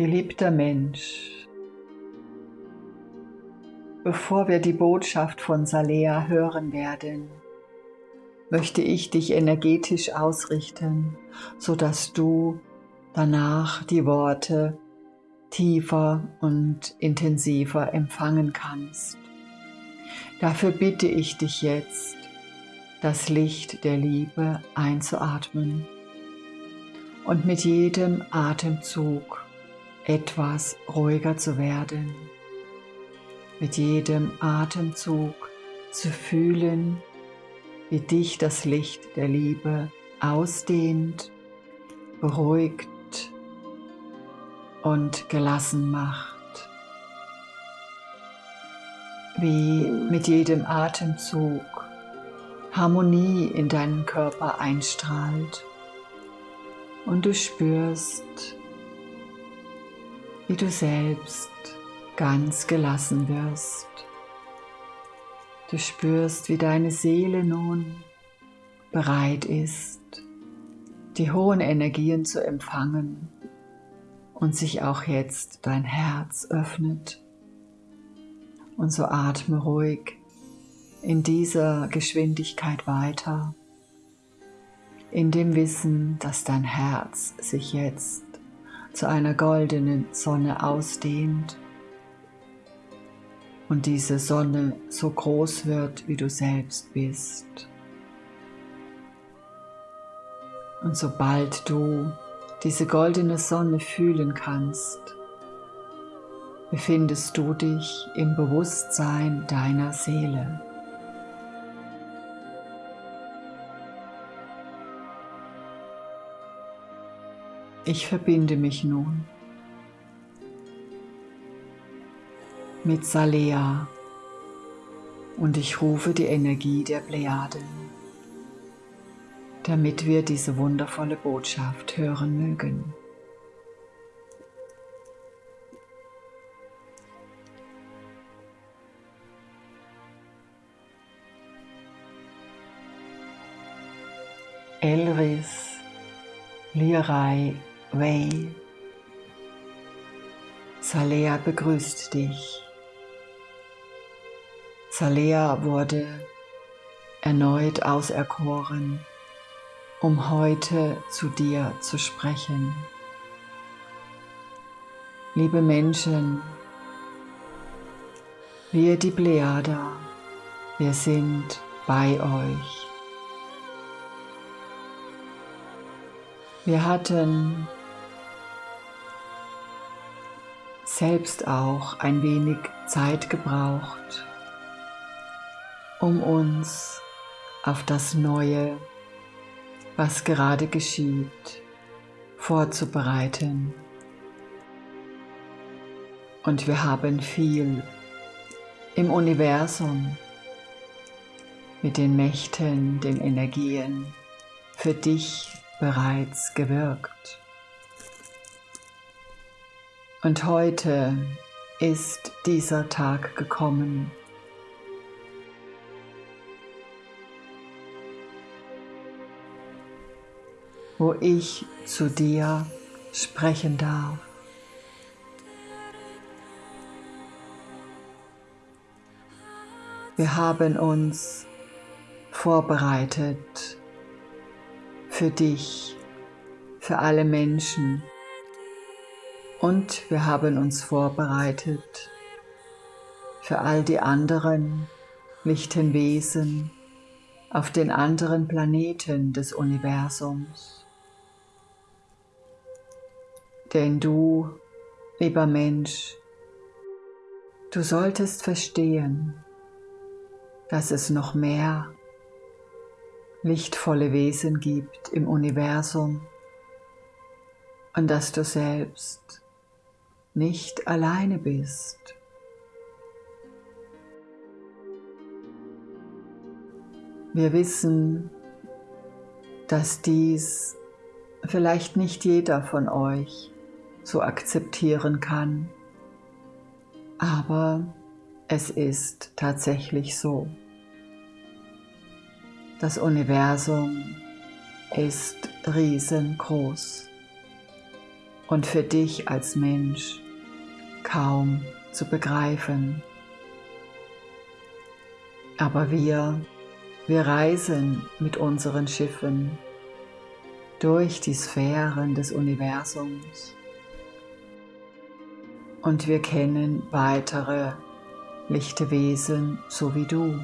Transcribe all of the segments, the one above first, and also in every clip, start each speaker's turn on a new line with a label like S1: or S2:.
S1: Geliebter Mensch, bevor wir die Botschaft von Salea hören werden, möchte ich dich energetisch ausrichten, sodass du danach die Worte tiefer und intensiver empfangen kannst. Dafür bitte ich dich jetzt, das Licht der Liebe einzuatmen und mit jedem Atemzug etwas ruhiger zu werden, mit jedem Atemzug zu fühlen, wie dich das Licht der Liebe ausdehnt, beruhigt und gelassen macht. Wie mit jedem Atemzug Harmonie in deinen Körper einstrahlt und du spürst, wie du selbst ganz gelassen wirst. Du spürst, wie deine Seele nun bereit ist, die hohen Energien zu empfangen und sich auch jetzt dein Herz öffnet. Und so atme ruhig in dieser Geschwindigkeit weiter, in dem Wissen, dass dein Herz sich jetzt zu einer goldenen Sonne ausdehnt und diese Sonne so groß wird, wie du selbst bist. Und sobald du diese goldene Sonne fühlen kannst, befindest du dich im Bewusstsein deiner Seele. Ich verbinde mich nun mit Salea und ich rufe die Energie der Plejaden, damit wir diese wundervolle Botschaft hören mögen. Elris Lirai Wei. Salea begrüßt dich. Salea wurde erneut auserkoren, um heute zu dir zu sprechen. Liebe Menschen, wir die Plejader, wir sind bei euch. Wir hatten selbst auch ein wenig Zeit gebraucht, um uns auf das Neue, was gerade geschieht, vorzubereiten. Und wir haben viel im Universum mit den Mächten, den Energien für dich bereits gewirkt. Und heute ist dieser Tag gekommen. Wo ich zu dir sprechen darf. Wir haben uns vorbereitet für dich, für alle Menschen und wir haben uns vorbereitet für all die anderen lichten Wesen auf den anderen Planeten des Universums. Denn du, lieber Mensch, du solltest verstehen, dass es noch mehr lichtvolle Wesen gibt im Universum und dass du selbst nicht alleine bist. Wir wissen, dass dies vielleicht nicht jeder von euch so akzeptieren kann, aber es ist tatsächlich so. Das Universum ist riesengroß und für dich als Mensch kaum zu begreifen. Aber wir, wir reisen mit unseren Schiffen durch die Sphären des Universums und wir kennen weitere lichte Wesen so wie du,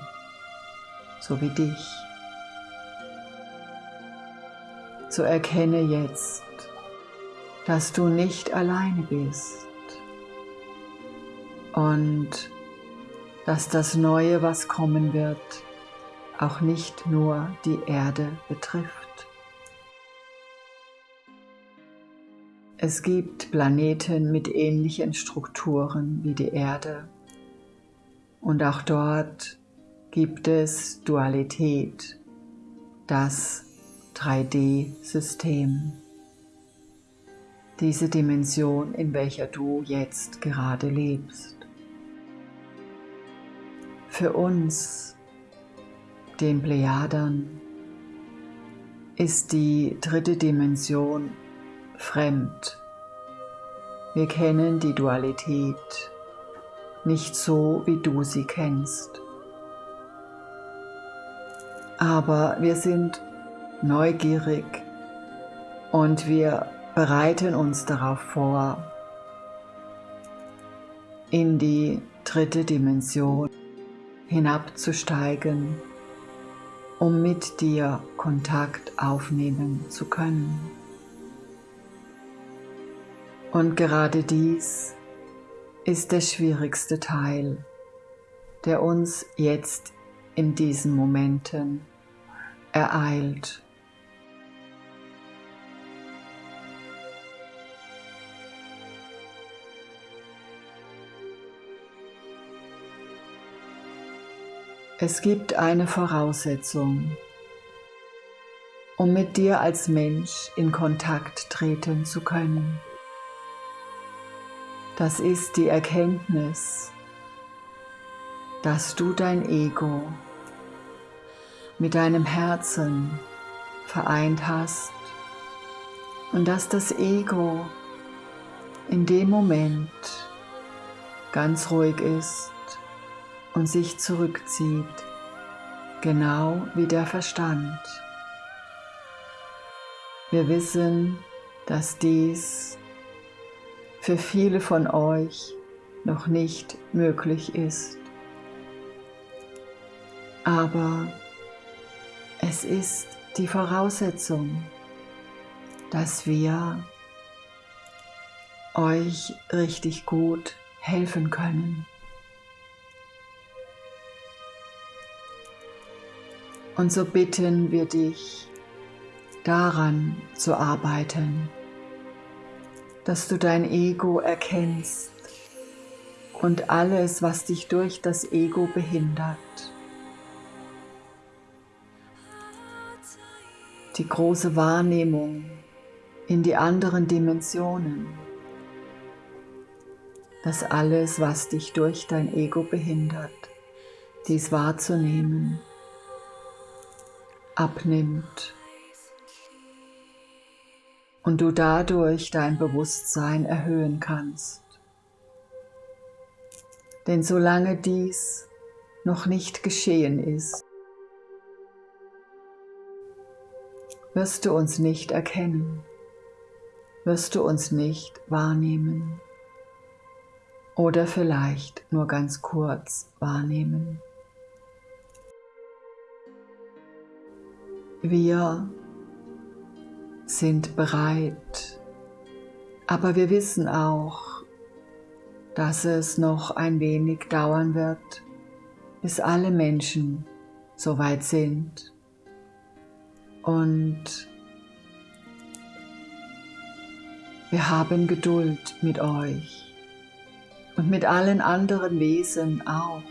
S1: so wie dich. So erkenne jetzt, dass du nicht alleine bist und dass das Neue, was kommen wird, auch nicht nur die Erde betrifft. Es gibt Planeten mit ähnlichen Strukturen wie die Erde und auch dort gibt es Dualität, das 3D-System, diese Dimension, in welcher du jetzt gerade lebst. Für uns, den Plejadern, ist die dritte Dimension fremd. Wir kennen die Dualität nicht so, wie du sie kennst. Aber wir sind neugierig und wir bereiten uns darauf vor, in die dritte Dimension hinabzusteigen, um mit dir Kontakt aufnehmen zu können. Und gerade dies ist der schwierigste Teil, der uns jetzt in diesen Momenten ereilt. Es gibt eine Voraussetzung, um mit dir als Mensch in Kontakt treten zu können. Das ist die Erkenntnis, dass du dein Ego mit deinem Herzen vereint hast und dass das Ego in dem Moment ganz ruhig ist und sich zurückzieht, genau wie der Verstand. Wir wissen, dass dies für viele von euch noch nicht möglich ist. Aber es ist die Voraussetzung, dass wir euch richtig gut helfen können. Und so bitten wir dich, daran zu arbeiten, dass du dein Ego erkennst und alles, was dich durch das Ego behindert. Die große Wahrnehmung in die anderen Dimensionen, dass alles, was dich durch dein Ego behindert, dies wahrzunehmen abnimmt und du dadurch dein Bewusstsein erhöhen kannst. Denn solange dies noch nicht geschehen ist, wirst du uns nicht erkennen, wirst du uns nicht wahrnehmen oder vielleicht nur ganz kurz wahrnehmen. Wir sind bereit, aber wir wissen auch, dass es noch ein wenig dauern wird, bis alle Menschen so weit sind. Und wir haben Geduld mit euch und mit allen anderen Wesen auch,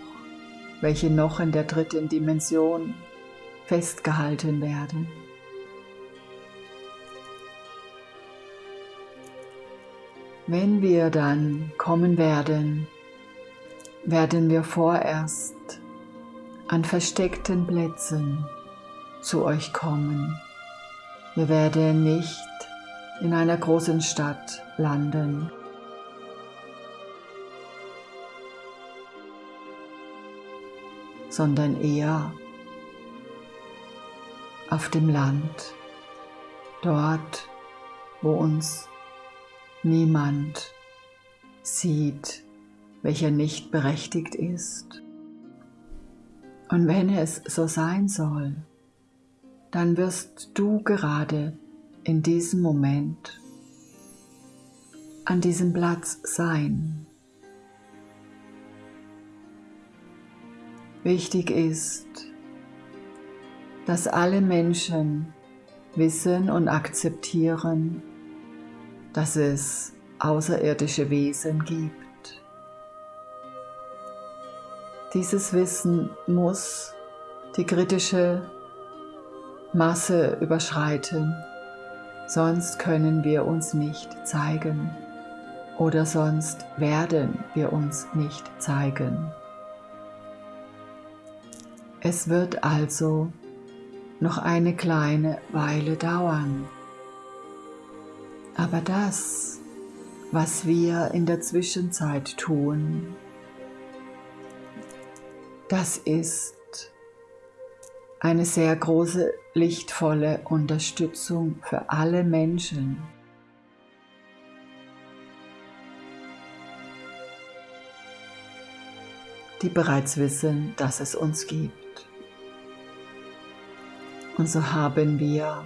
S1: welche noch in der dritten Dimension festgehalten werden. Wenn wir dann kommen werden, werden wir vorerst an versteckten Plätzen zu euch kommen. Wir werden nicht in einer großen Stadt landen. sondern eher auf dem Land, dort, wo uns niemand sieht, welcher nicht berechtigt ist. Und wenn es so sein soll, dann wirst du gerade in diesem Moment an diesem Platz sein. Wichtig ist, dass alle Menschen wissen und akzeptieren, dass es außerirdische Wesen gibt. Dieses Wissen muss die kritische Masse überschreiten, sonst können wir uns nicht zeigen oder sonst werden wir uns nicht zeigen. Es wird also noch eine kleine Weile dauern. Aber das, was wir in der Zwischenzeit tun, das ist eine sehr große lichtvolle Unterstützung für alle Menschen. die bereits wissen, dass es uns gibt. Und so haben wir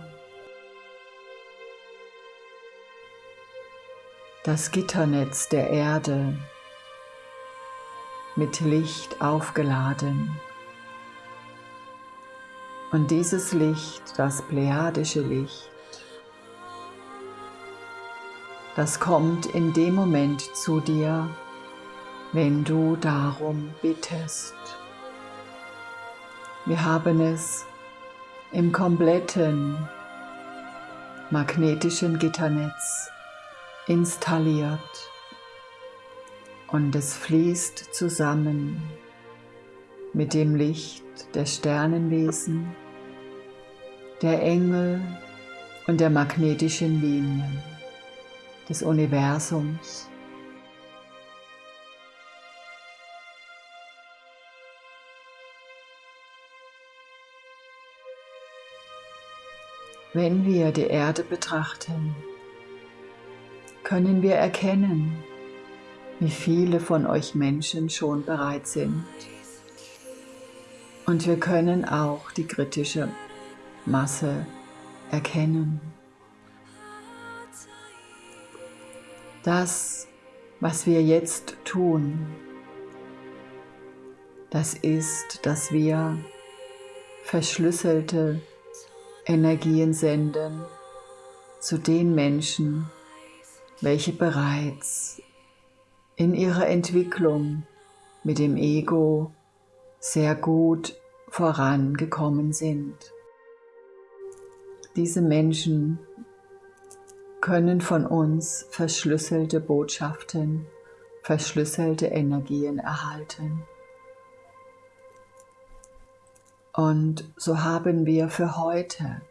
S1: das Gitternetz der Erde mit Licht aufgeladen. Und dieses Licht, das plejadische Licht, das kommt in dem Moment zu dir, wenn du darum bittest. Wir haben es im kompletten magnetischen Gitternetz installiert und es fließt zusammen mit dem Licht der Sternenwesen, der Engel und der magnetischen Linien des Universums. Wenn wir die Erde betrachten, können wir erkennen, wie viele von euch Menschen schon bereit sind. Und wir können auch die kritische Masse erkennen. Das, was wir jetzt tun, das ist, dass wir verschlüsselte Energien senden zu den Menschen, welche bereits in ihrer Entwicklung mit dem Ego sehr gut vorangekommen sind. Diese Menschen können von uns verschlüsselte Botschaften, verschlüsselte Energien erhalten. Und so haben wir für heute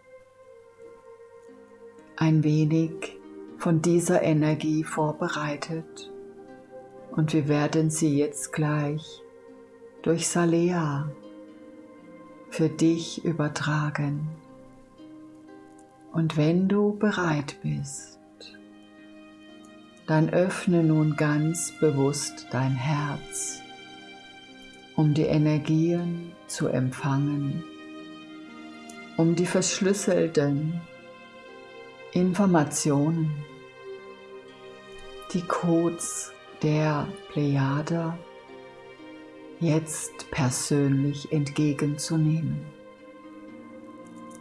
S1: ein wenig von dieser Energie vorbereitet und wir werden sie jetzt gleich durch Salea für dich übertragen. Und wenn du bereit bist, dann öffne nun ganz bewusst dein Herz um die Energien zu empfangen, um die verschlüsselten Informationen, die Codes der Plejada jetzt persönlich entgegenzunehmen.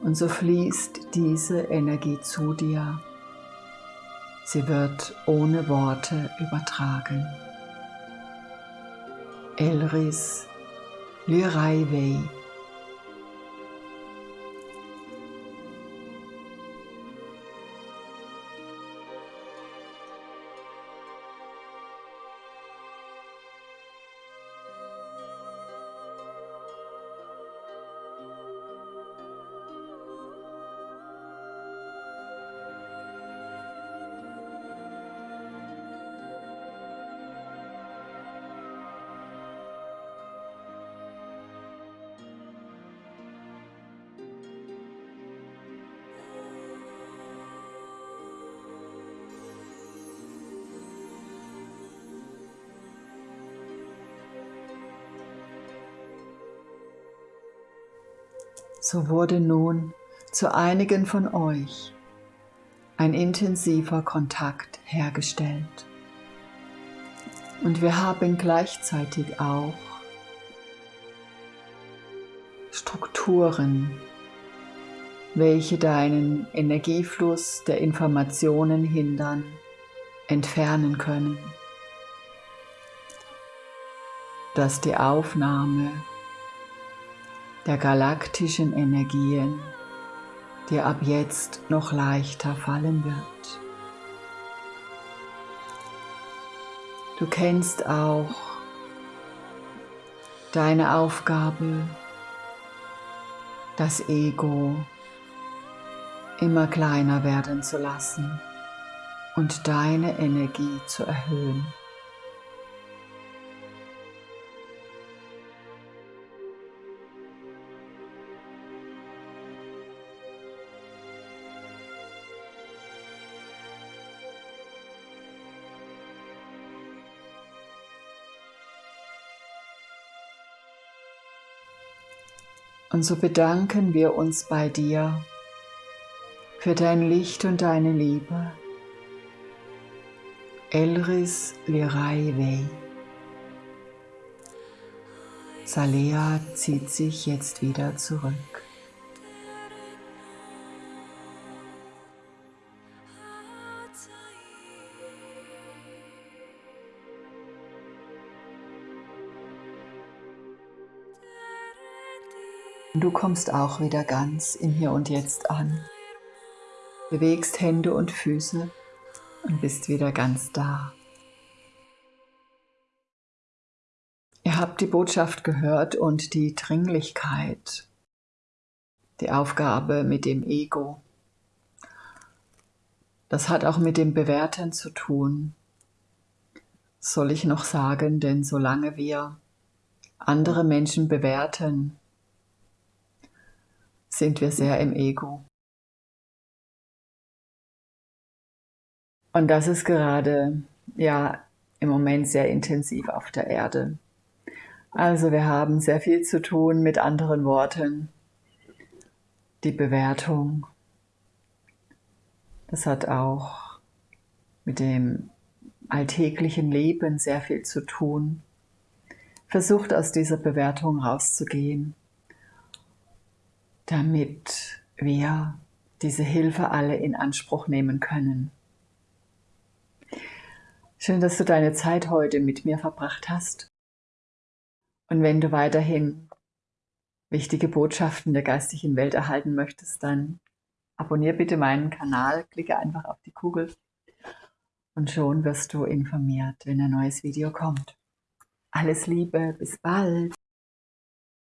S1: Und so fließt diese Energie zu dir. Sie wird ohne Worte übertragen. Elris Lyraivei. So wurde nun zu einigen von euch ein intensiver Kontakt hergestellt. Und wir haben gleichzeitig auch Strukturen, welche deinen Energiefluss der Informationen hindern, entfernen können, dass die Aufnahme der galaktischen Energien dir ab jetzt noch leichter fallen wird. Du kennst auch deine Aufgabe, das Ego immer kleiner werden zu lassen und deine Energie zu erhöhen. Und so bedanken wir uns bei dir für dein Licht und deine Liebe. Elris Lirai Wei. Salea zieht sich jetzt wieder zurück. Du kommst auch wieder ganz im Hier und Jetzt an. Bewegst Hände und Füße und bist wieder ganz da. Ihr habt die Botschaft gehört und die Dringlichkeit, die Aufgabe mit dem Ego. Das hat auch mit dem Bewerten zu tun. Soll ich noch sagen, denn solange wir andere Menschen bewerten, sind wir sehr im Ego. Und das ist gerade, ja, im Moment sehr intensiv auf der Erde. Also wir haben sehr viel zu tun mit anderen Worten. Die Bewertung, das hat auch mit dem alltäglichen Leben sehr viel zu tun. Versucht aus dieser Bewertung rauszugehen damit wir diese Hilfe alle in Anspruch nehmen können. Schön, dass du deine Zeit heute mit mir verbracht hast. Und wenn du weiterhin wichtige Botschaften der geistigen Welt erhalten möchtest, dann abonniere bitte meinen Kanal, klicke einfach auf die Kugel und schon wirst du informiert, wenn ein neues Video kommt. Alles Liebe, bis bald!